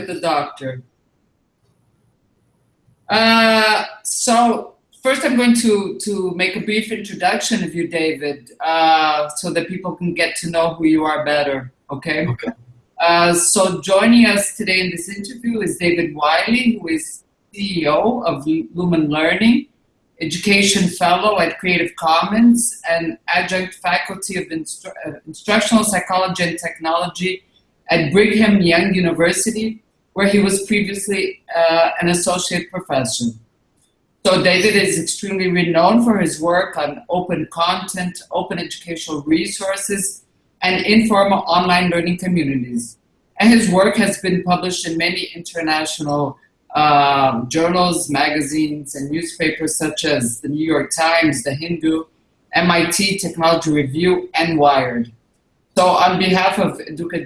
with the doctor. Uh, so first I'm going to, to make a brief introduction of you, David, uh, so that people can get to know who you are better, okay? Okay. Uh, so joining us today in this interview is David Wiley, who is CEO of Lumen Learning, Education Fellow at Creative Commons, and Adjunct Faculty of Instru Instructional Psychology and Technology at Brigham Young University, where he was previously uh, an associate professor. So David is extremely renowned for his work on open content, open educational resources, and informal online learning communities. And his work has been published in many international um, journals, magazines, and newspapers such as the New York Times, the Hindu, MIT Technology Review, and Wired. So on behalf of Educa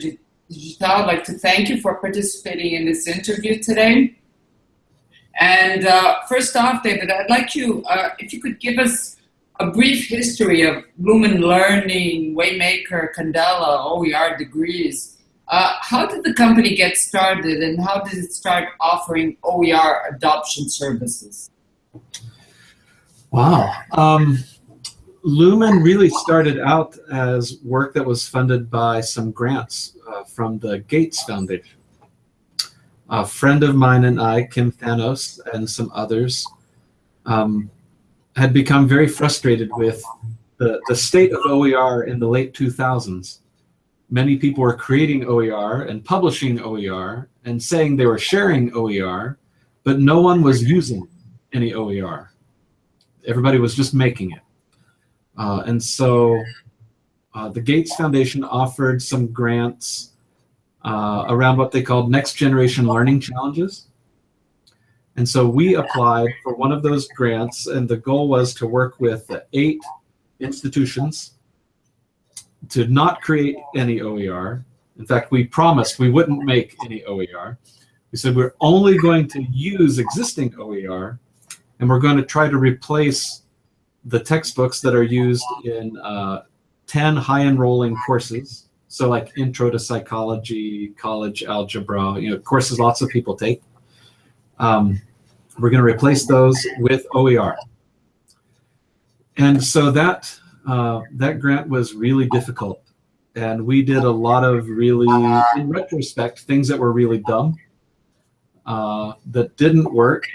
Digital, I'd like to thank you for participating in this interview today. And uh, first off, David, I'd like you, uh, if you could give us a brief history of Lumen Learning, Waymaker, Candela, OER degrees. Uh, how did the company get started and how did it start offering OER adoption services? Wow. Um, Lumen really started out as work that was funded by some grants uh, from the Gates Foundation. A friend of mine and I, Kim Thanos, and some others, um, had become very frustrated with the, the state of OER in the late 2000s. Many people were creating OER and publishing OER and saying they were sharing OER, but no one was using any OER. Everybody was just making it. Uh, and so uh, the Gates Foundation offered some grants uh, around what they called next generation learning challenges. And so we applied for one of those grants, and the goal was to work with eight institutions to not create any OER. In fact, we promised we wouldn't make any OER. We said we're only going to use existing OER, and we're going to try to replace the textbooks that are used in uh, 10 high enrolling courses. So like intro to psychology, college algebra, you know, courses lots of people take. Um, we're going to replace those with OER. And so that, uh, that grant was really difficult. And we did a lot of really, in retrospect, things that were really dumb, uh, that didn't work.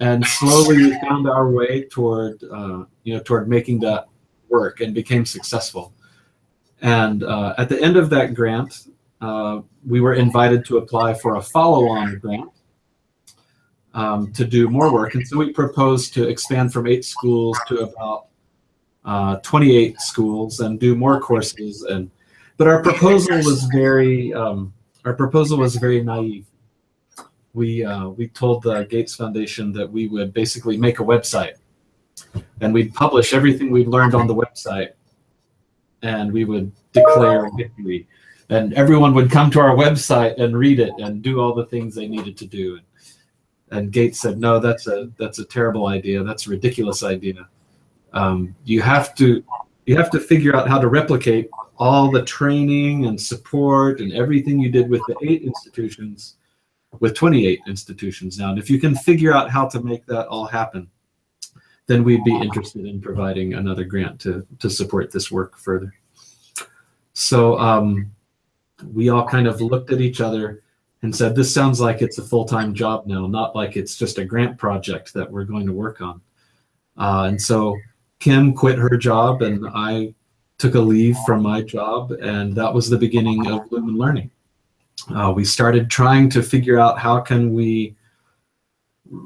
And slowly we found our way toward, uh, you know, toward making that work and became successful. And uh, at the end of that grant, uh, we were invited to apply for a follow-on grant um, to do more work. And so we proposed to expand from eight schools to about uh, 28 schools and do more courses. And but our proposal was very um, our proposal was very naive. We uh, we told the Gates Foundation that we would basically make a website, and we'd publish everything we'd learned on the website, and we would declare victory. And everyone would come to our website and read it and do all the things they needed to do. And Gates said, no, that's a that's a terrible idea. That's a ridiculous idea. Um, you have to you have to figure out how to replicate all the training and support and everything you did with the eight institutions with 28 institutions now. And if you can figure out how to make that all happen, then we'd be interested in providing another grant to, to support this work further. So um, we all kind of looked at each other and said, this sounds like it's a full-time job now, not like it's just a grant project that we're going to work on. Uh, and so Kim quit her job and I took a leave from my job and that was the beginning of Lumen Learning. Uh, we started trying to figure out how can we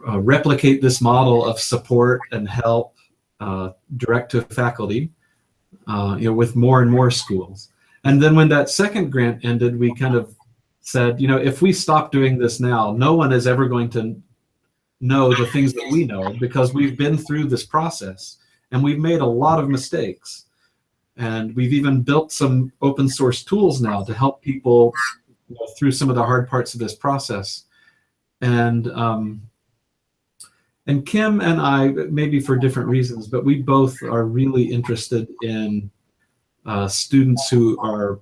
uh, replicate this model of support and help uh, direct to faculty uh, you know, with more and more schools. And then when that second grant ended, we kind of said, you know, if we stop doing this now, no one is ever going to know the things that we know because we've been through this process and we've made a lot of mistakes. And we've even built some open source tools now to help people you know, through some of the hard parts of this process. And um, and Kim and I, maybe for different reasons, but we both are really interested in uh, students who are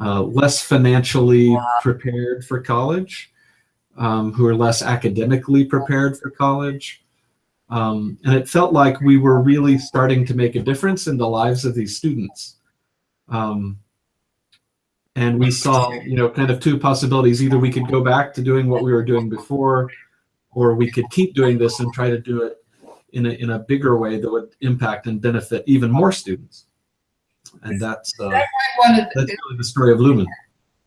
uh, less financially prepared for college, um, who are less academically prepared for college. Um, and it felt like we were really starting to make a difference in the lives of these students. Um, and we saw, you know, kind of two possibilities. Either we could go back to doing what we were doing before, or we could keep doing this and try to do it in a, in a bigger way that would impact and benefit even more students. And that's, uh, That might wanna- that's really the story of Lumen.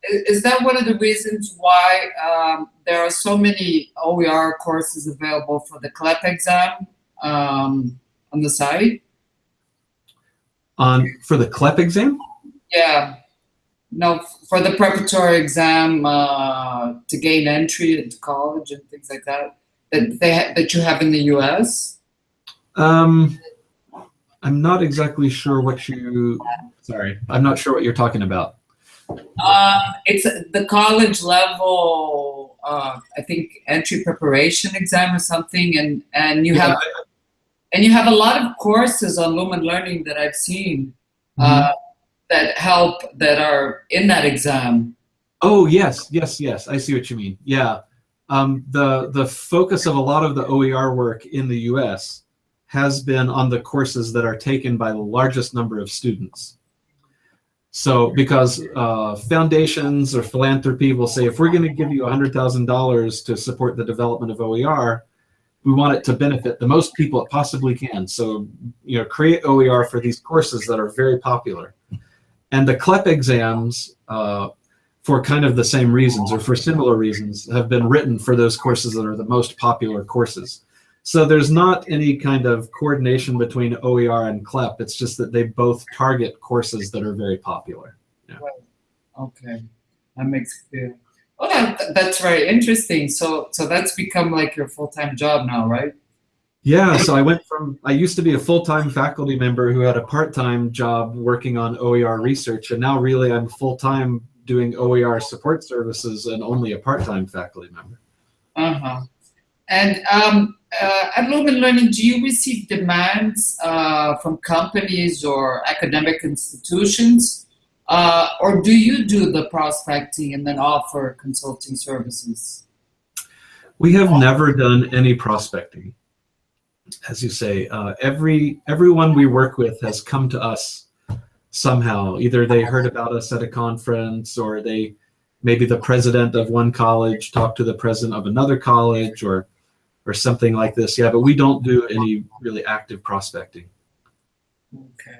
Is that one of the reasons why um, there are so many OER courses available for the CLEP exam um, on the site? On for the CLEP exam, Yeah. No, for the preparatory exam uh, to gain entry into college and things like that that they ha- that you have in the U.S. um, I'm not exactly sure what you. Sorry, I'm not sure what you're talking about. Um, it's the college level, uh, I think, entry preparation exam or something, and and you have and you have a lot of courses on Lumen Learning that I've seen uh, that help that are in that exam. Oh yes, yes, yes. I see what you mean. Yeah, um, the the focus of a lot of the OER work in the U.S. has been on the courses that are taken by the largest number of students. So because uh, foundations or philanthropy will say, if we're going to give you $100,000 to support the development of OER, we want it to benefit the most people it possibly can. So, you know, create OER for these courses that are very popular. And the CLEP exams, uh, for kind of the same reasons or for similar reasons, have been written for those courses that are the most popular courses. So there's not any kind of coordination between OER and CLEP. It's just that they both target courses that are very popular. Okay, that makes clear. Oh, that, that's very interesting. So so that's become like your full time job now, right? Yeah, so I went from, I used to be a full-time faculty member who had a part-time job working on OER research, and now really I'm full-time doing OER support services and only a part-time faculty member. Uh huh. And um, uh, at Lumen Learning, do you receive demands uh, from companies or academic institutions? Uh, or do you do the prospecting and then offer consulting services? We have never done any prospecting. As you say, uh, every everyone we work with has come to us somehow. Either they heard about us at a conference, or they maybe the president of one college talked to the president of another college, or or something like this. Yeah, but we don't do any really active prospecting. Okay.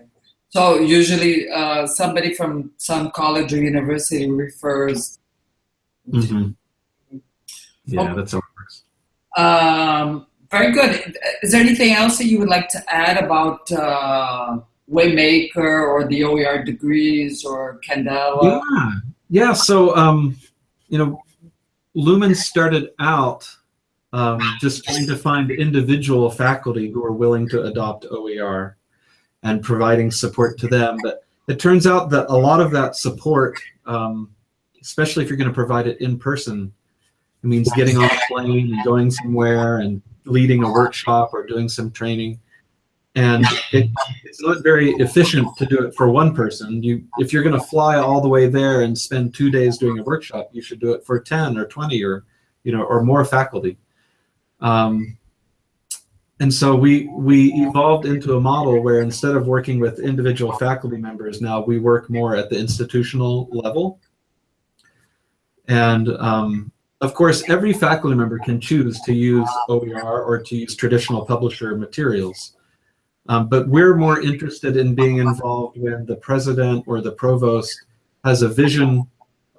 So usually uh, somebody from some college or university refers. Mhm. Yeah, Okay. that's how it works. Um, very good. Is there anything else that you would like to add about uh, Waymaker or the OER degrees or Candela? Yeah, yeah. So, um, you know, Lumen started out um, just trying to find individual faculty who are willing to adopt OER and providing support to them. But it turns out that a lot of that support, um, especially if you're going to provide it in person, it means getting on a plane and going somewhere and leading a workshop or doing some training. And it, it's not very efficient to do it for one person. You, if you're going to fly all the way there and spend two days doing a workshop, you should do it for 10 or 20 or, you know, or more faculty. Um, and so we we evolved into a model where instead of working with individual faculty members, now we work more at the institutional level. And um, of course, every faculty member can choose to use OER or to use traditional publisher materials. Um, but we're more interested in being involved when the president or the provost has a vision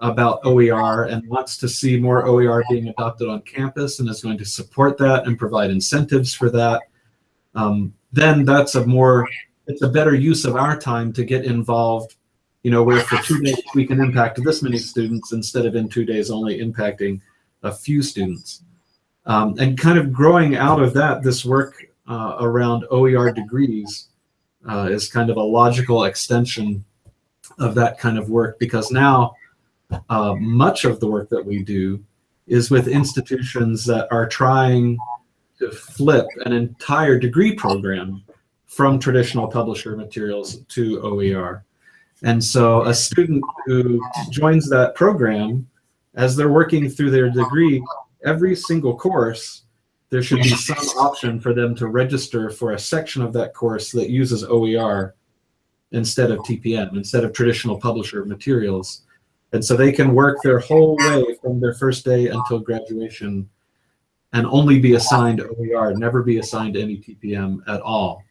about OER and wants to see more OER being adopted on campus and is going to support that and provide incentives for that, um, then that's a more, it's a better use of our time to get involved, you know, where for two days we can impact this many students instead of in two days only impacting a few students. Um, and kind of growing out of that, this work uh, around OER degrees uh, is kind of a logical extension of that kind of work because now uh, much of the work that we do is with institutions that are trying to flip an entire degree program from traditional publisher materials to OER. And so a student who joins that program, as they're working through their degree, every single course, there should be some option for them to register for a section of that course that uses OER instead of TPM, instead of traditional publisher materials. And so they can work their whole way from their first day until graduation and only be assigned OER, never be assigned any TPM at all.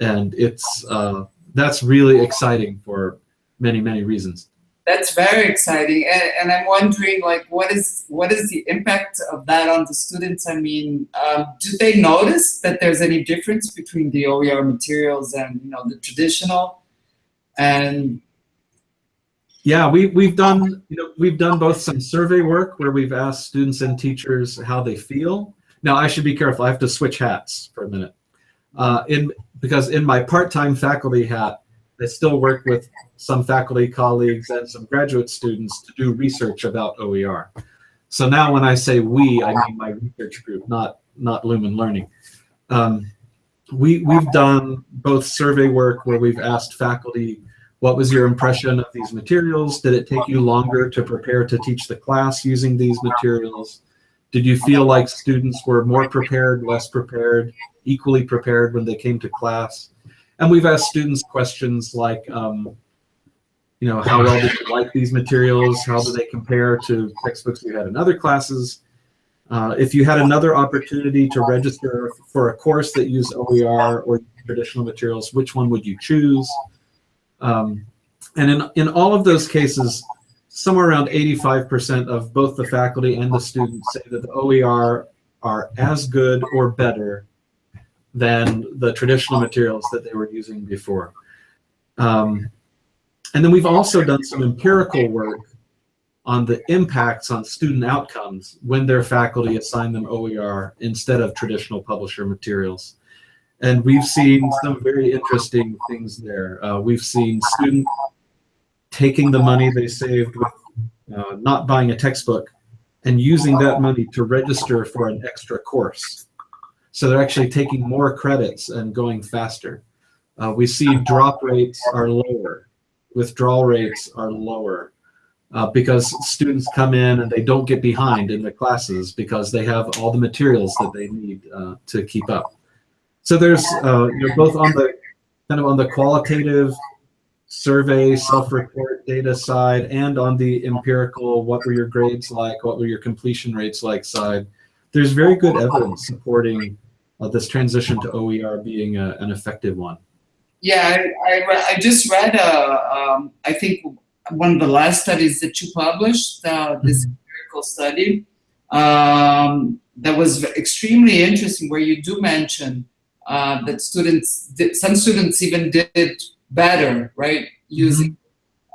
And it's uh, that's really exciting for many, many reasons. That's very exciting, and, and, I'm wondering, like, what is what is the impact of that on the students? I mean, um, do they notice that there's any difference between the OER materials and you know the traditional? And yeah, we we've done you know we've done both some survey work where we've asked students and teachers how they feel. Now I should be careful. I have to switch hats for a minute. Uh, in because in my part-time faculty hat, I still work with some faculty colleagues and some graduate students to do research about OER. So now when I say we, I mean my research group, not, not Lumen Learning. Um, we, we've done both survey work where we've asked faculty, what was your impression of these materials? Did it take you longer to prepare to teach the class using these materials? Did you feel like students were more prepared, less prepared, equally prepared when they came to class? And we've asked students questions like, um, you know, how well did you like these materials? How do they compare to textbooks you had in other classes? Uh, if you had another opportunity to register for a course that used OER or traditional materials, which one would you choose? Um, and in, in all of those cases, somewhere around 85% of both the faculty and the students say that the OER are as good or better than the traditional materials that they were using before. Um, and then we've also done some empirical work on the impacts on student outcomes when their faculty assign them OER instead of traditional publisher materials. And we've seen some very interesting things there. Uh, we've seen students taking the money they saved with uh, not buying a textbook and using that money to register for an extra course. So they're actually taking more credits and going faster. Uh, we see drop rates are lower, withdrawal rates are lower uh, because students come in and they don't get behind in the classes because they have all the materials that they need uh, to keep up. So there's uh, you know, both on the kind of on the qualitative survey self-report data side and on the empirical what were your grades like what were your completion rates like side there's very good evidence supporting uh, this transition to OER being a, an effective one. Yeah, I, I, I just read, uh, um, I think, one of the last studies that you published, uh, this mm-hmm. empirical study, um, that was extremely interesting, where you do mention uh, that students, did, some students even did better, right, using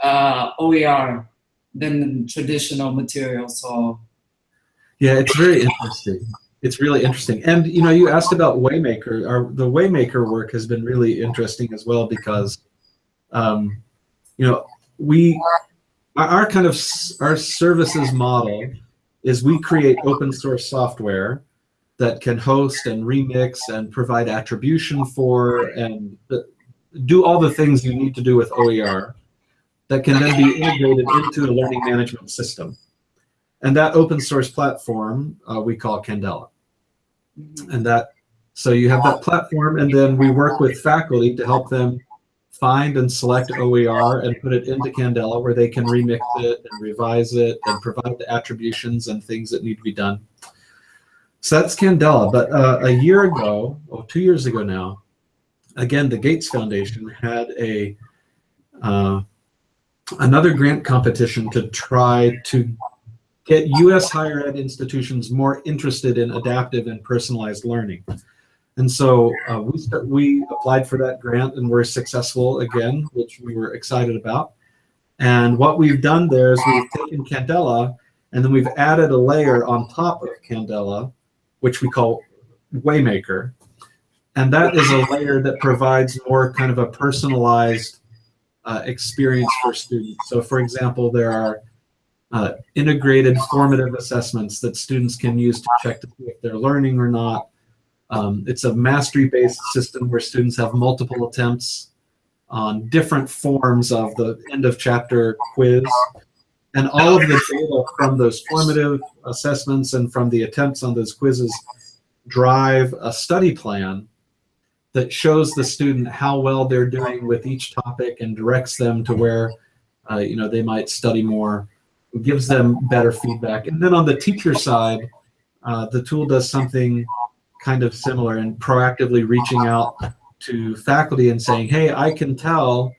mm-hmm. uh, OER than traditional materials. So, yeah, it's very interesting it's really interesting. And you know, you asked about Waymaker. Our the Waymaker work has been really interesting as well because, um, you know, we our, our kind of our services model is we create open source software that can host and remix and provide attribution for and do all the things you need to do with OER that can then be integrated into a learning management system. And that open source platform uh, we call Candela. And that, so you have that platform and then we work with faculty to help them find and select OER and put it into Candela where they can remix it and revise it and provide the attributions and things that need to be done. So that's Candela. But uh, a year ago, or two years ago now, again, the Gates Foundation had a uh, another grant competition to try to get U.S. higher ed institutions more interested in adaptive and personalized learning. And so uh, we, start, we applied for that grant and were successful again, which we were excited about. And what we've done there is we've taken Candela and then we've added a layer on top of Candela, which we call Waymaker. And that is a layer that provides more kind of a personalized uh, experience for students. So for example, there are uh, integrated formative assessments that students can use to check to see if they're learning or not. Um, it's a mastery-based system where students have multiple attempts on different forms of the end of chapter quiz. And all of the data from those formative assessments and from the attempts on those quizzes drive a study plan that shows the student how well they're doing with each topic and directs them to where uh, you know they might study more gives them better feedback. And then on the teacher side uh, the tool does something kind of similar and proactively reaching out to faculty and saying hey i can tell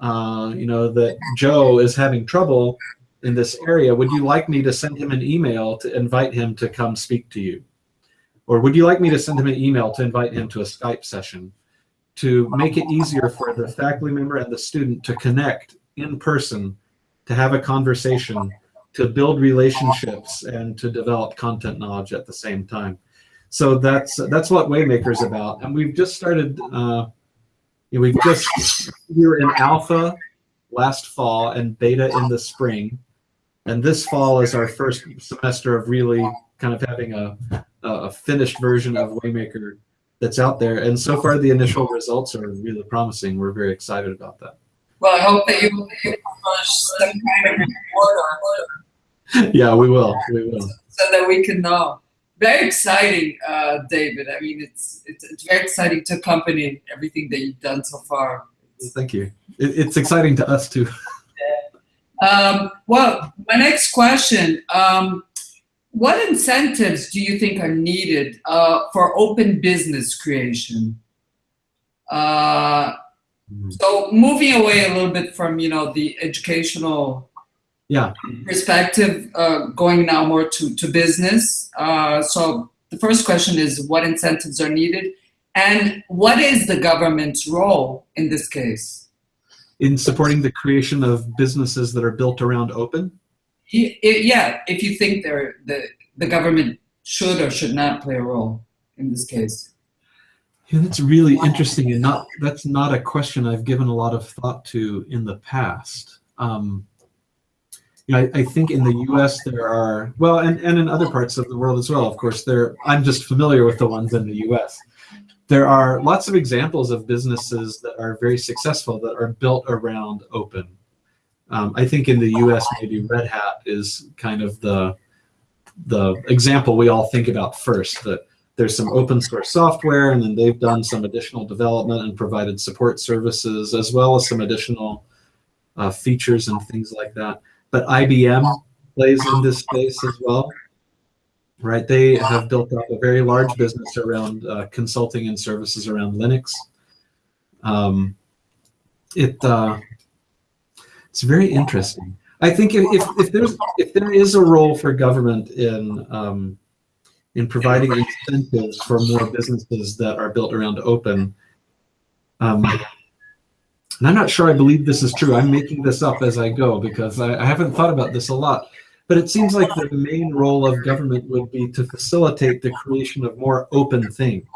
uh, you know that joe is having trouble in this area. Would you like me to send him an email to invite him to come speak to you? Or would you like me to send him an email to invite him to a Skype session to make it easier for the faculty member and the student to connect in person, to have a conversation, to build relationships, and to develop content knowledge at the same time. So that's that's what Waymaker is about. And we've just started, uh, we've just, we were in alpha last fall and beta in the spring. And this fall is our first semester of really kind of having a a finished version of Waymaker that's out there. And so far, the initial results are really promising. We're very excited about that. Well, I hope that you will publish some kind of report on it. Yeah, we will. We will. So that we can know. Very exciting, uh, David. I mean, it's, it's it's very exciting to accompany everything that you've done so far. Thank you. It, it's exciting to us too. Yeah. Um, well, my next question. Um, what incentives do you think are needed uh, for open business creation? Uh. So moving away a little bit from you know the educational yeah perspective, uh, going now more to to business. Uh, so the first question is what incentives are needed, and what is the government's role in this case? In supporting the creation of businesses that are built around open yeah, if you think the the government should or should not play a role in this case. Yeah, that's really interesting, and not that's not a question I've given a lot of thought to in the past. Um, you know, I, I, think in the U.S. there are well, and, and in other parts of the world as well. Of course, there I'm just familiar with the ones in the U.S. There are lots of examples of businesses that are very successful that are built around open um, I think in the U.S. maybe Red Hat is kind of the the example we all think about first. That there's some open source software, and then they've done some additional development and provided support services as well as some additional uh, features and things like that. But IBM plays in this space as well, right? They have built up a very large business around uh, consulting and services around Linux. Um, it uh, it's very interesting. I think if, if, there's if there is a role for government in um, in providing incentives for more businesses that are built around open, um, and I'm not sure I believe this is true. I'm making this up as I go because I, I haven't thought about this a lot. But it seems like the main role of government would be to facilitate the creation of more open things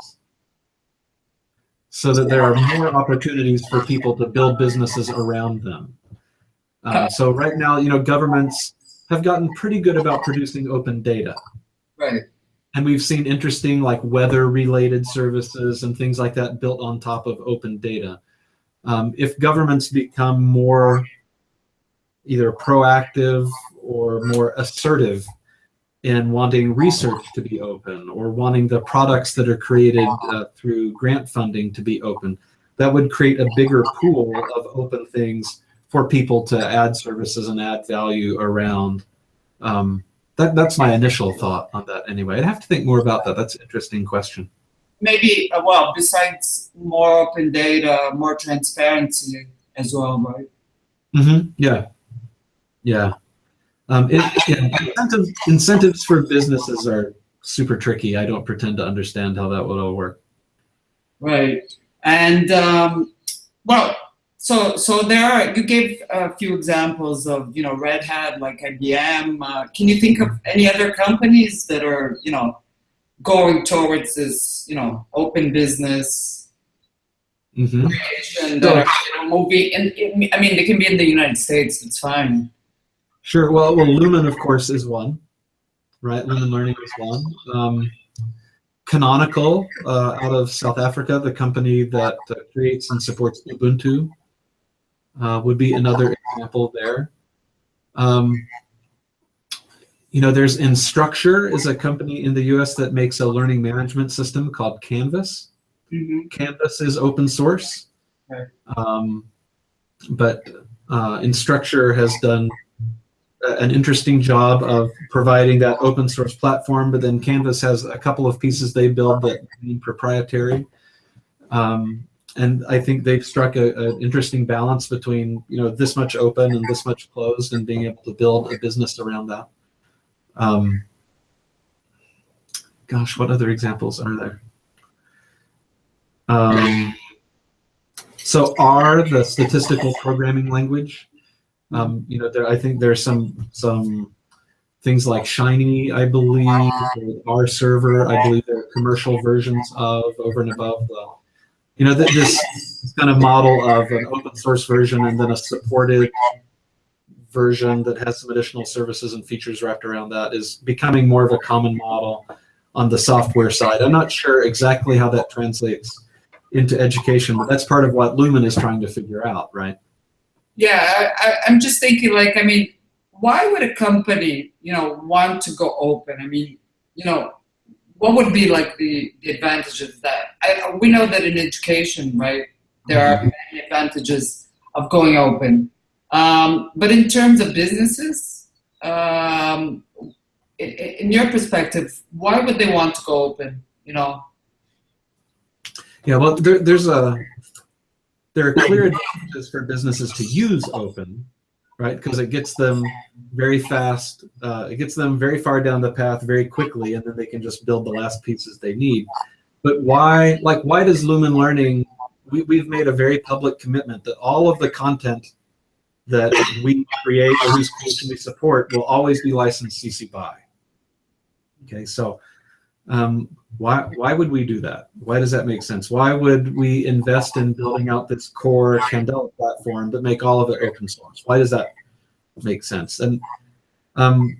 so that there are more opportunities for people to build businesses around them. Uh, so right now, you know, governments have gotten pretty good about producing open data. Right. And we've seen interesting like weather related services and things like that built on top of open data. Um, if governments become more either proactive or more assertive in wanting research to be open or wanting the products that are created uh, through grant funding to be open, that would create a bigger pool of open things for people to add services and add value around. Um, that, that's my initial thought on that anyway. I'd have to think more about that. That's an interesting question. Maybe, uh, well, besides more open data, more transparency as well, right? Mm-hmm. Yeah. Yeah. Um, it, yeah. Incentives, incentives for businesses are super tricky. I don't pretend to understand how that would all work. Right. And, um, well, so, so there are, you gave a few examples of, you know, Red Hat, like IBM. Uh, can you think of any other companies that are, you know, going towards this, you know, open business mm-hmm. creation that are, you know, moving? And I mean, they can be in the United States. It's fine. Sure. Well, well, Lumen, of course, is one, right? Lumen Learning is one. Um, Canonical uh, out of South Africa, the company that uh, creates and supports Ubuntu uh, would be another example there. Um, you know, there's Instructure is a company in the U.S. that makes a learning management system called Canvas. Mhm. Canvas is open source, Right. um, but uh, Instructure has done an interesting job of providing that open source platform. But then Canvas has a couple of pieces they build that are proprietary, um, and I think they've struck an interesting balance between you know this much open and this much closed, and being able to build a business around that. Um, gosh, what other examples are there? Um, so R, the statistical programming language, um, you know, there, I think there's some some things like Shiny, I believe, R server, I believe there are commercial versions of over and above the, you know, th- this kind of model of an open source version and then a supported version that has some additional services and features wrapped around that is becoming more of a common model on the software side. I'm not sure exactly how that translates into education, but that's part of what Lumen is trying to figure out, right? Yeah, I, I'm just thinking like, I mean, why would a company, you know, want to go open? I mean, you know, what would be like the, the advantages of that? I, we know that in education, right, there are many advantages of going open. Um, but in terms of businesses, um, i- i- in your perspective, why would they want to go open? You know, Yeah, well, there, there's a there are clear advantages for businesses to use open, right? Because it gets them very fast. Uh, it gets them very far down the path very quickly, and then they can just build the last pieces they need. But why, like, why does Lumen Learning? We, we've made a very public commitment that all of the content that we create or whose we support will always be licensed CC BY. Okay, so um, why why would we do that? Why does that make sense? Why would we invest in building out this core Candela platform but make all of it open source? Why does that make sense? And um,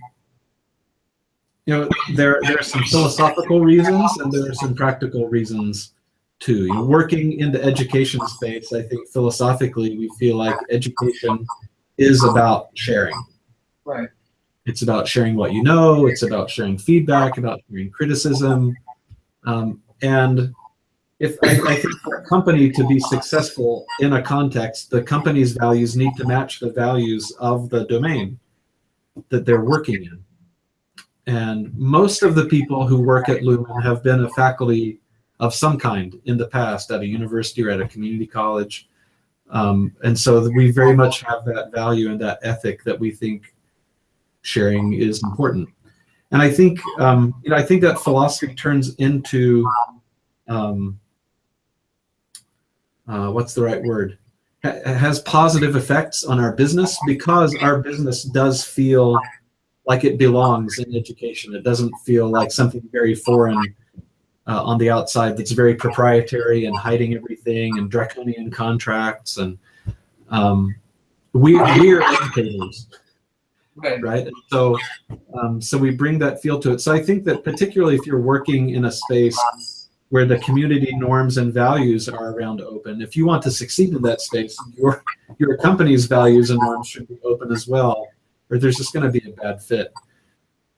you know, there there are some philosophical reasons and there are some practical reasons too. You know, working in the education space, I think philosophically we feel like education is about sharing. right? It's about sharing what you know. It's about sharing feedback, about sharing criticism. Um, and if I, I think for a company to be successful in a context, the company's values need to match the values of the domain that they're working in. And most of the people who work at Lumen have been a faculty of some kind in the past at a university or at a community college. Um, and so we very much have that value and that ethic that we think sharing is important. And I think um, you know I think that philosophy turns into um, uh, what's the right word? Ha- has positive effects on our business because our business does feel like it belongs in education. It doesn't feel like something very foreign uh, on the outside that's very proprietary and hiding everything and draconian contracts and um, we we are educators Right. right? And so, um, so we bring that feel to it. So I think that particularly if you're working in a space where the community norms and values are around open, if you want to succeed in that space, your your company's values and norms should be open as well, or there's just going to be a bad fit.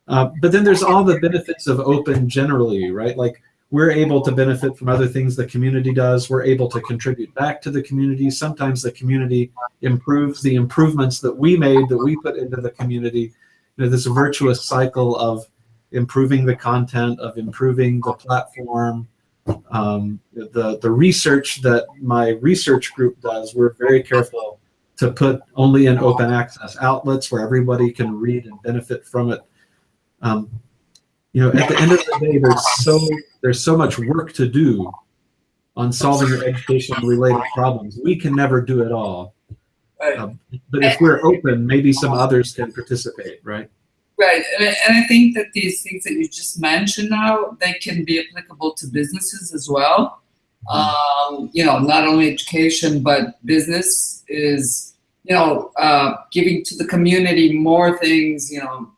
Uh, but then there's all the benefits of open generally, right? Like we're able to benefit from other things the community does. We're able to contribute back to the community. Sometimes the community improves the improvements that we made that we put into the community. You know, this virtuous cycle of improving the content, of improving the platform. Um, the the research that my research group does, we're very careful to put only in open access outlets where everybody can read and benefit from it. Um, you know, at the end of the day, there's so there's so much work to do on solving your education related problems. We can never do it all. Right. Um, but if we're open, maybe some others can participate, right? Right, and I, and I think that these things that you just mentioned now, they can be applicable to businesses as well. Um, you know, not only education, but business is, you know, uh, giving to the community more things, you know,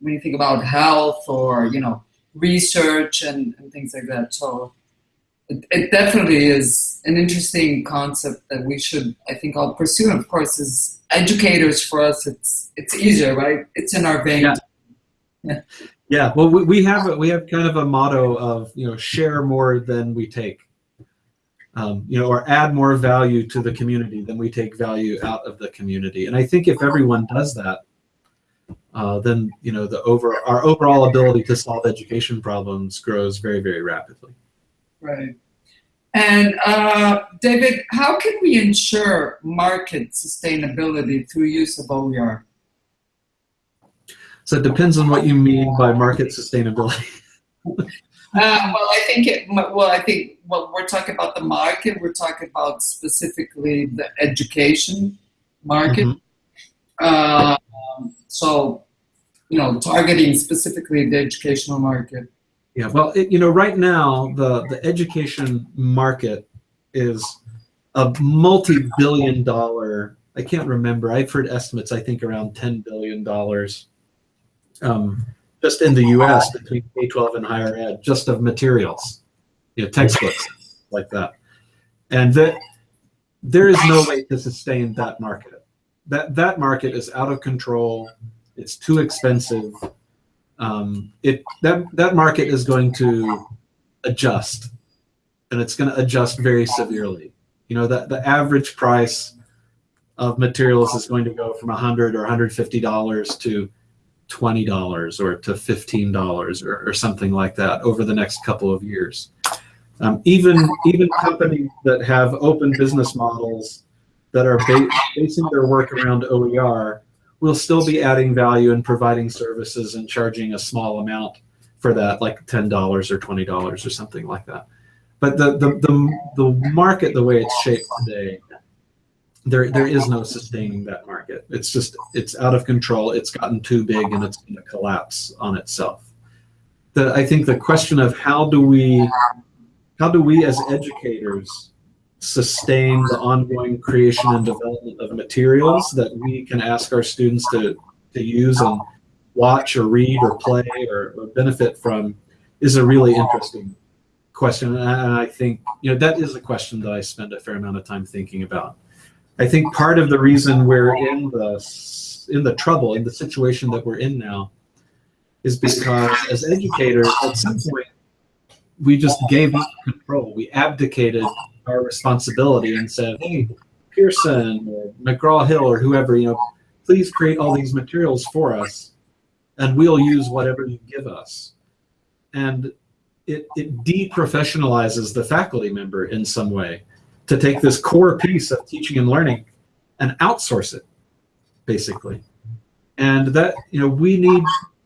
when you think about health or, you know, research and, and things like that. So, it, it definitely is an interesting concept that we should, I think, all pursue. And of course, as educators, for us, it's it's easier, right? It's in our vein. Yeah. Yeah. yeah. Well, we, we have we have kind of a motto of you know share more than we take. Um, you know, or add more value to the community than we take value out of the community. And I think if everyone does that, uh, then you know the over our overall ability to solve education problems grows very very rapidly. Right. And uh, David, how can we ensure market sustainability through use of OER? So it depends on what you mean by market sustainability. uh, well, I think it. Well, I think well, we're talking about the market. We're talking about specifically the education market. Mm -hmm. Uh, so, you know, targeting specifically the educational market. Yeah, well, it, you know, right now the the education market is a multi-billion dollar. I can't remember. I've heard estimates. I think around ten billion dollars, um, just in the U.S. between K-12 and higher ed, just of materials, you know, textbooks like that, and that there is no way to sustain that market. That that market is out of control. It's too expensive um, it that that market is going to adjust, and it's going to adjust very severely. You know that the average price of materials is going to go from 100 or 150 dollars to twenty dollars or to fifteen dollars or, or something like that over the next couple of years. Um, even even companies that have open business models that are ba basing their work around OER we'll still be adding value and providing services and charging a small amount for that, like $10 or $20 or something like that. But the, the, the, the market, the way it's shaped today, there, there is no sustaining that market. It's just, it's out of control. It's gotten too big and it's going to collapse on itself. The, I think the question of how do we, how do we as educators sustain the ongoing creation and development of materials that we can ask our students to, to use and watch or read or play or, or benefit from is a really interesting question. And I think, you know, that is a question that I spend a fair amount of time thinking about. I think part of the reason we're in the, in the trouble, in the situation that we're in now, is because as educators, at some point, we just gave up control. We abdicated our responsibility and said, hey, Pearson or McGraw-Hill or whoever, you know, please create all these materials for us and we'll use whatever you give us. And it, it deprofessionalizes the faculty member in some way to take this core piece of teaching and learning and outsource it, basically. And that, you know, we need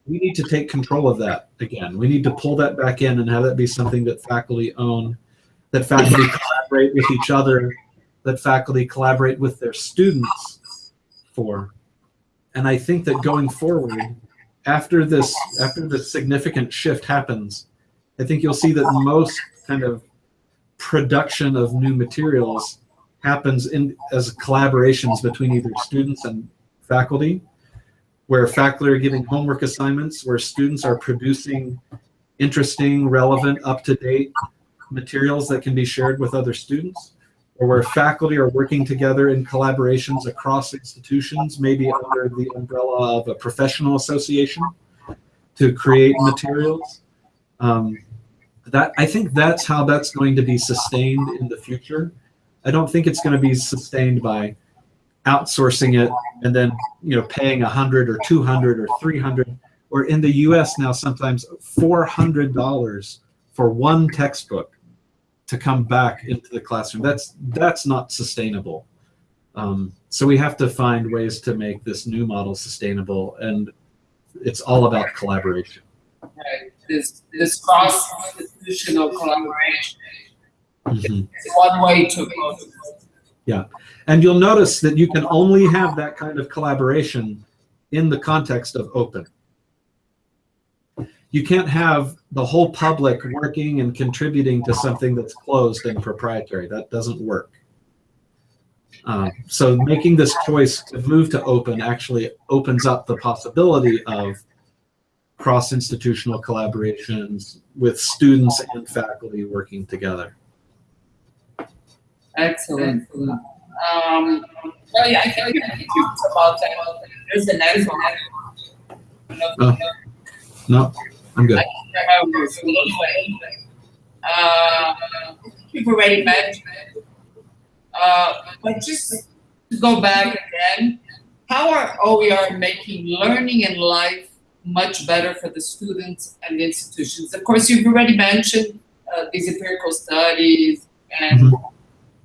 we need to take control of that again. We need to pull that back in and have that be something that faculty own that faculty collaborate with each other, that faculty collaborate with their students for. And I think that going forward, after this, after this significant shift happens, I think you'll see that most kind of production of new materials happens in as collaborations between either students and faculty, where faculty are giving homework assignments, where students are producing interesting, relevant, up-to-date materials that can be shared with other students, or where faculty are working together in collaborations across institutions, maybe under the umbrella of a professional association to create materials. Um, that I think that's how that's going to be sustained in the future. I don't think it's going to be sustained by outsourcing it and then you know paying a hundred or two hundred or three hundred or in the U.S. now sometimes four hundred dollars for one textbook to come back into the classroom. That's that's not sustainable. Um, so we have to find ways to make this new model sustainable, and it's all about collaboration. Right. This this cross institutional collaboration mm -hmm. one way to go. Yeah, and you'll notice that you can only have that kind of collaboration in the context of open you can't have the whole public working and contributing to something that's closed and proprietary. That doesn't work. Uh, so making this choice to move to open actually opens up the possibility of cross-institutional collaborations with students and faculty working together. Excellent. Um, well, yeah, I think you talked about that. There's the next one. Oh. No, I'm good. Uh, you've already mentioned it. Uh, but just to go back again, how are OER making learning and life much better for the students and the institutions? Of course, you've already mentioned uh, these empirical studies, and mm -hmm.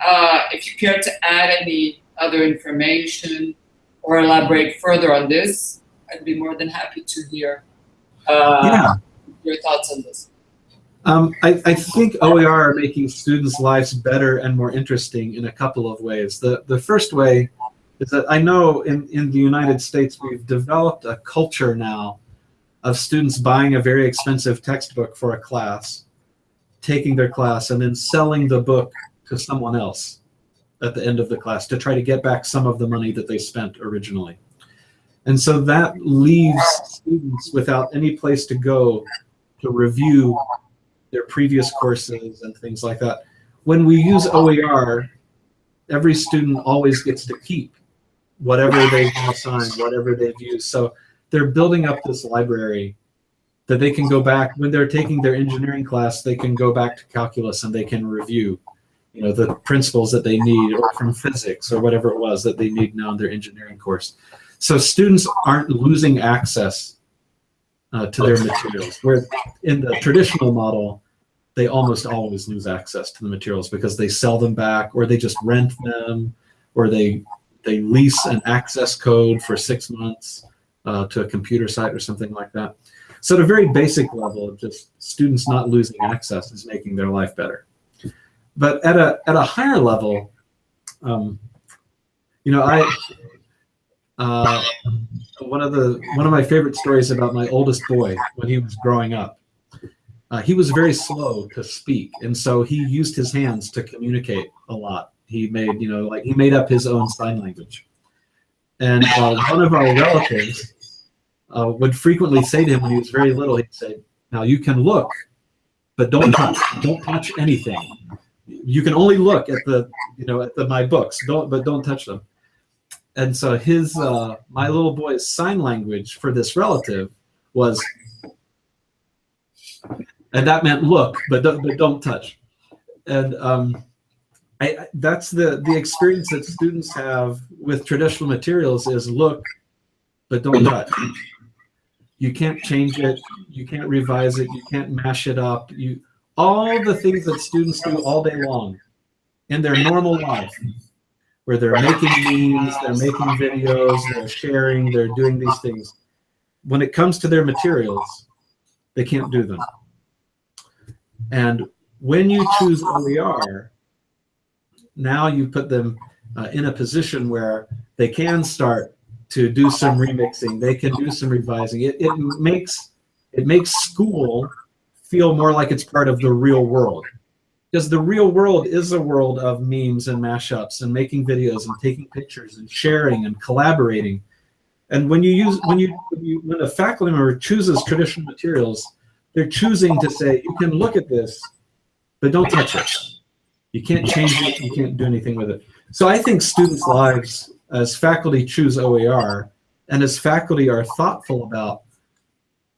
uh, if you care to add any other information or elaborate further on this, I'd be more than happy to hear yeah. your thoughts on this. Um, I, I, think OER are making students' lives better and more interesting in a couple of ways. The, the first way is that I know in, in the United States we've developed a culture now of students buying a very expensive textbook for a class taking their class and then selling the book to someone else at the end of the class to try to get back some of the money that they spent originally. And so that leaves students without any place to go to review their previous courses and things like that. When we use OER, every student always gets to keep whatever they've assigned, whatever they've used. So they're building up this library that they can go back when they're taking their engineering class they can go back to calculus and they can review you know the principles that they need or from physics or whatever it was that they need now in their engineering course so students aren't losing access uh, to their materials where in the traditional model they almost always lose access to the materials because they sell them back or they just rent them or they they lease an access code for six months uh, to a computer site or something like that so at a very basic level, just students not losing access is making their life better. But at a at a higher level, um, you know, I uh, one of the one of my favorite stories about my oldest boy when he was growing up. Uh, he was very slow to speak, and so he used his hands to communicate a lot. He made, you know, like he made up his own sign language. And uh, one of our relatives uh, would frequently say to him when he was very little, he'd say, now you can look, but don't touch, don't touch anything. You can only look at the, you know, at the, my books, don't, but don't touch them. And so his, uh, my little boy's sign language for this relative was, and that meant look, but don't, but don't touch. And um, I, that's the, the experience that students have with traditional materials is look, but don't touch. You can't change it. You can't revise it. You can't mash it up. You all the things that students do all day long in their normal life where they're making memes they're making videos they're sharing they're doing these things when it comes to their materials they can't do them and when you choose OER now you put them uh, in a position where they can start to do some remixing. They can do some revising. It, it makes it makes school feel more like it's part of the real world. Because the real world is a world of memes and mashups and making videos and taking pictures and sharing and collaborating. And when you use when you when, you, when a faculty member chooses traditional materials, they're choosing to say, you can look at this, but don't touch it. You can't change it, you can't do anything with it. So I think students' lives as faculty choose OER, and as faculty are thoughtful about,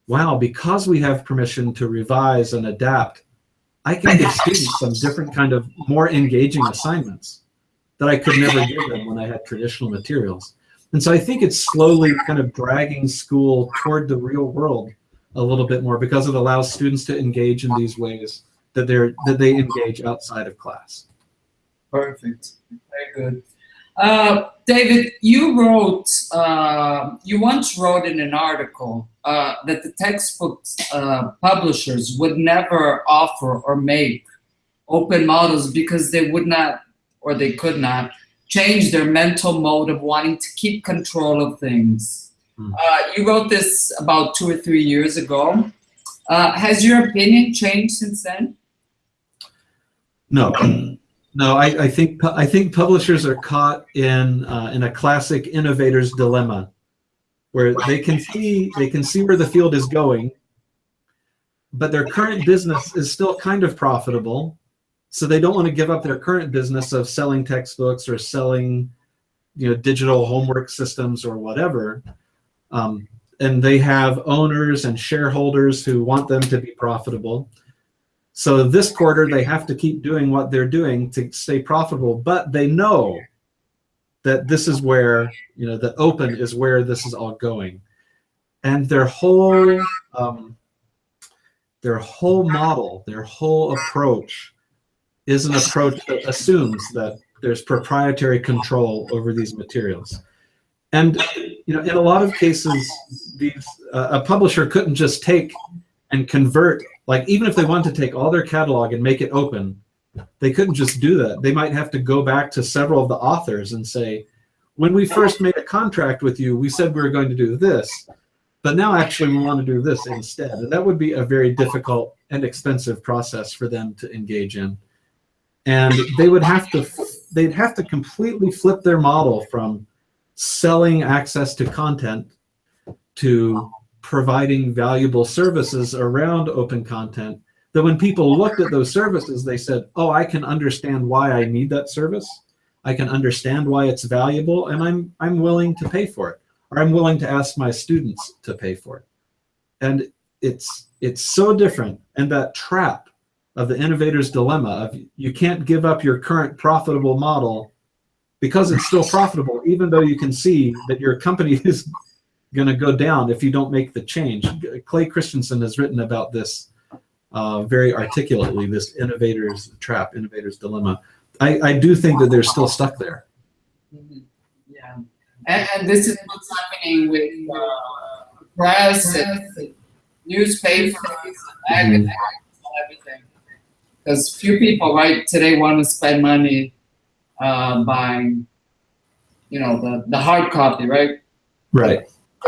wow, because we have permission to revise and adapt, I can give students some different kind of more engaging assignments that I could never give them when I had traditional materials. And so I think it's slowly kind of dragging school toward the real world a little bit more because it allows students to engage in these ways that they're that they engage outside of class. Perfect. Very good. Uh, David, you wrote, uh, you once wrote in an article uh, that the textbook uh, publishers would never offer or make open models because they would not, or they could not, change their mental mode of wanting to keep control of things. Uh, you wrote this about two or three years ago. Uh, has your opinion changed since then? No. No, I, I, think I think publishers are caught in uh, in a classic innovator's dilemma, where they can see they can see where the field is going, but their current business is still kind of profitable, So they don't want to give up their current business of selling textbooks or selling, you know, digital homework systems or whatever. Um, and they have owners and shareholders who want them to be profitable. So this quarter, they have to keep doing what they're doing to stay profitable, but they know that this is where, you know, the open is where this is all going. And their whole, um, their whole model, their whole approach is an approach that assumes that there's proprietary control over these materials. And you know, in a lot of cases, these uh, a publisher couldn't just take and convert, like even if they wanted to take all their catalog and make it open, they couldn't just do that. They might have to go back to several of the authors and say, when we first made a contract with you, we said we were going to do this, but now actually we want to do this instead. And that would be a very difficult and expensive process for them to engage in. And they would have to, they'd have to completely flip their model from selling access to content to providing valuable services around open content that when people looked at those services, they said, oh, I can understand why I need that service. I can understand why it's valuable and I'm, I'm willing to pay for it. Or I'm willing to ask my students to pay for it. And it's, it's so different. And that trap of the innovator's dilemma of you can't give up your current profitable model because it's still profitable, even though you can see that your company is going to go down if you don't make the change. Clay Christensen has written about this uh, very articulately, this innovator's trap, innovator's dilemma. I, I do think that they're still stuck there. Mm -hmm. Yeah, and, and, this is what's happening with uh, press and newspapers and mm -hmm. everything. Because few people, right, today want to spend money uh, buying, you know, the, the hard copy, right? Right.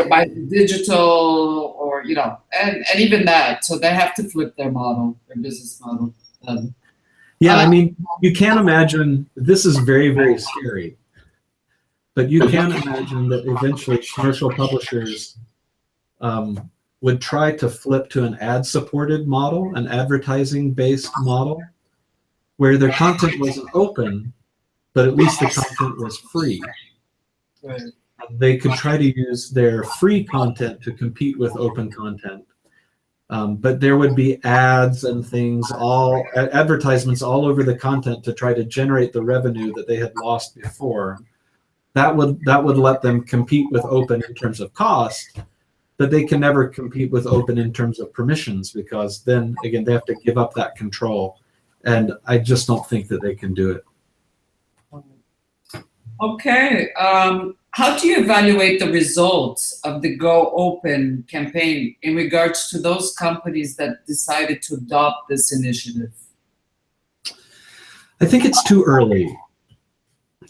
By digital or, you know, and, and even that. So they have to flip their model, their business model. Um, yeah, I uh, mean, you can't imagine, this is very, very scary. But you can imagine that eventually commercial publishers um, would try to flip to an ad-supported model, an advertising-based model, where their content wasn't open, but at least the content was free. Right. They could try to use their free content to compete with open content. Um, but there would be ads and things, all advertisements all over the content to try to generate the revenue that they had lost before. That would that would let them compete with open in terms of cost, but they can never compete with open in terms of permissions because then again they have to give up that control, and I just don't think that they can do it. Okay. Um, how do you evaluate the results of the Go Open campaign in regards to those companies that decided to adopt this initiative? I think it's too early.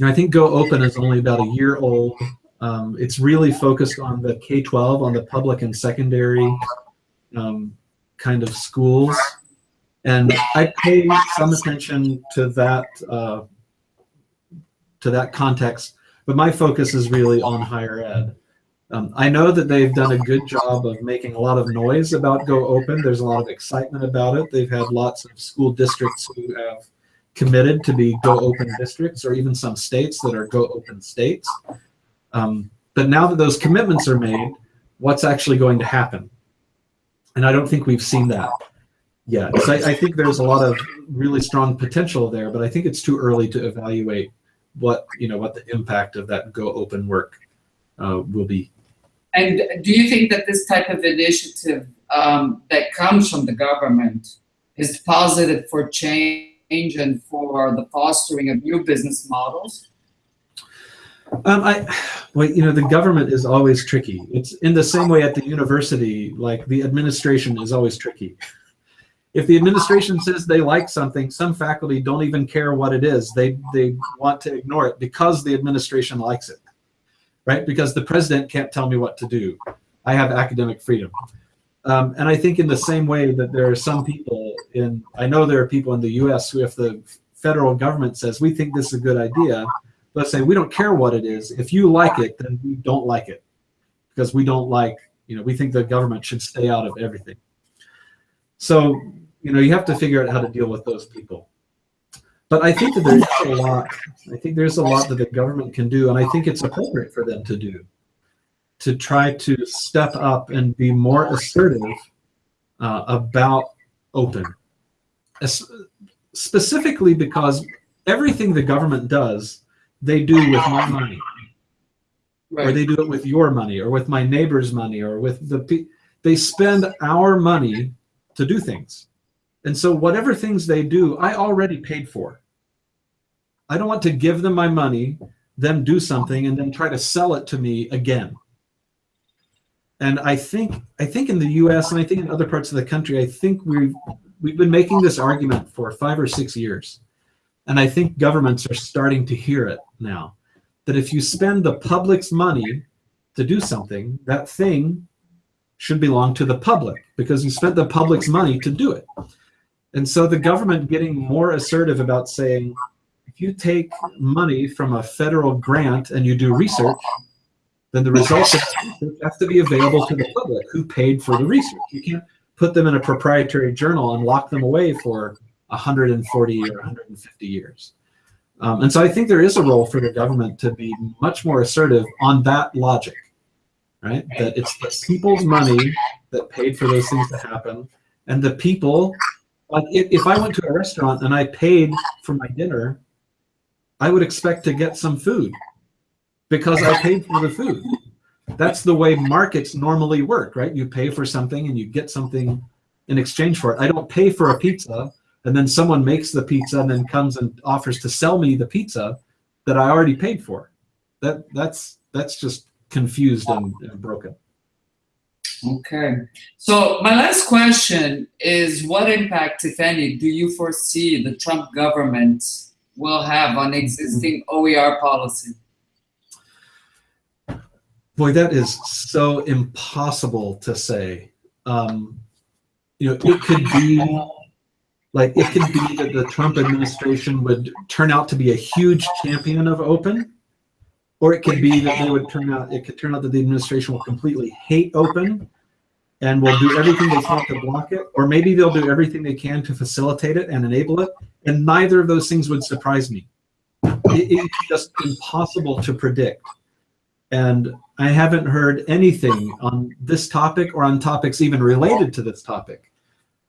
I think Go Open is only about a year old. Um, it's really focused on the K-12, on the public and secondary um, kind of schools. And I pay some attention to that uh, to that context, but my focus is really on higher ed. Um, I know that they've done a good job of making a lot of noise about Go Open. There's a lot of excitement about it. They've had lots of school districts who have committed to be Go Open districts, or even some states that are Go Open states. Um, but now that those commitments are made, what's actually going to happen? And I don't think we've seen that yet. So I, I think there's a lot of really strong potential there, but I think it's too early to evaluate what you know what the impact of that Go Open work uh, will be. And do you think that this type of initiative um, that comes from the government is positive for change and for the fostering of new business models? Um, I, well, you know, the government is always tricky. It's in the same way at the university, like the administration is always tricky if the administration says they like something, some faculty don't even care what it is. They, they want to ignore it because the administration likes it, right? Because the president can't tell me what to do. I have academic freedom. Um, and I think in the same way that there are some people in, I know there are people in the US who if the federal government says, we think this is a good idea, let's say we don't care what it is. If you like it, then we don't like it because we don't like, you know, we think the government should stay out of everything. So you know, you have to figure out how to deal with those people. but I think that there is a lot. I think there's a lot that the government can do, and I think it's appropriate for them to do to try to step up and be more assertive uh, about open, As, specifically because everything the government does, they do with my money, Right. or they do it with your money, or with my neighbor's money, or with the they spend our money to do things. And so whatever things they do, I already paid for. I don't want to give them my money, them do something, and then try to sell it to me again. And I think I think in the U.S. and I think in other parts of the country, I think we've we've been making this argument for five or six years, and I think governments are starting to hear it now. That if you spend the public's money to do something, that thing should belong to the public because you spent the public's money to do it. And so the government getting more assertive about saying, if you take money from a federal grant and you do research, then the results have to be available to the public who paid for the research. You can't put them in a proprietary journal and lock them away for 140 or 150 years. Um, and so I think there is a role for the government to be much more assertive on that logic, right? That it's the people's money that paid for those things to happen, and the people, like if, I went to a restaurant and I paid for my dinner, I would expect to get some food because I paid for the food. That's the way markets normally work, right? You pay for something and you get something in exchange for it. I don't pay for a pizza and then someone makes the pizza and then comes and offers to sell me the pizza that I already paid for. That that's that's just confused and, and broken. Okay. So my last question is what impact, if any, do you foresee the Trump government will have on existing OER policy? Boy, that is so impossible to say. Um, you know, it could be like it could be that the Trump administration would turn out to be a huge champion of open, or it could be that they would turn out. It could turn out that the administration will completely hate open, and will do everything they can to block it, or maybe they'll do everything they can to facilitate it and enable it. And neither of those things would surprise me. It, it's just impossible to predict. And I haven't heard anything on this topic or on topics even related to this topic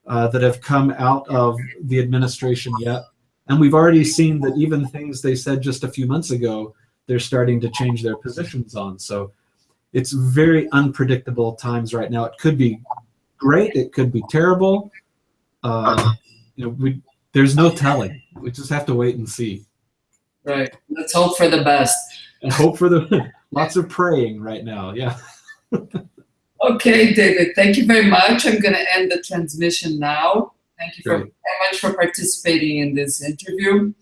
uh, that have come out of the administration yet. And we've already seen that even things they said just a few months ago, they're starting to change their positions on. So it's very unpredictable times right now. It could be great, it could be terrible. Uh, you know, we there's no telling. We just have to wait and see. Right. Let's hope for the best. And hope for the lots of praying right now. Yeah. Okay, David, thank you very much. I'm going to end the transmission now. Thank you very much for participating in this interview.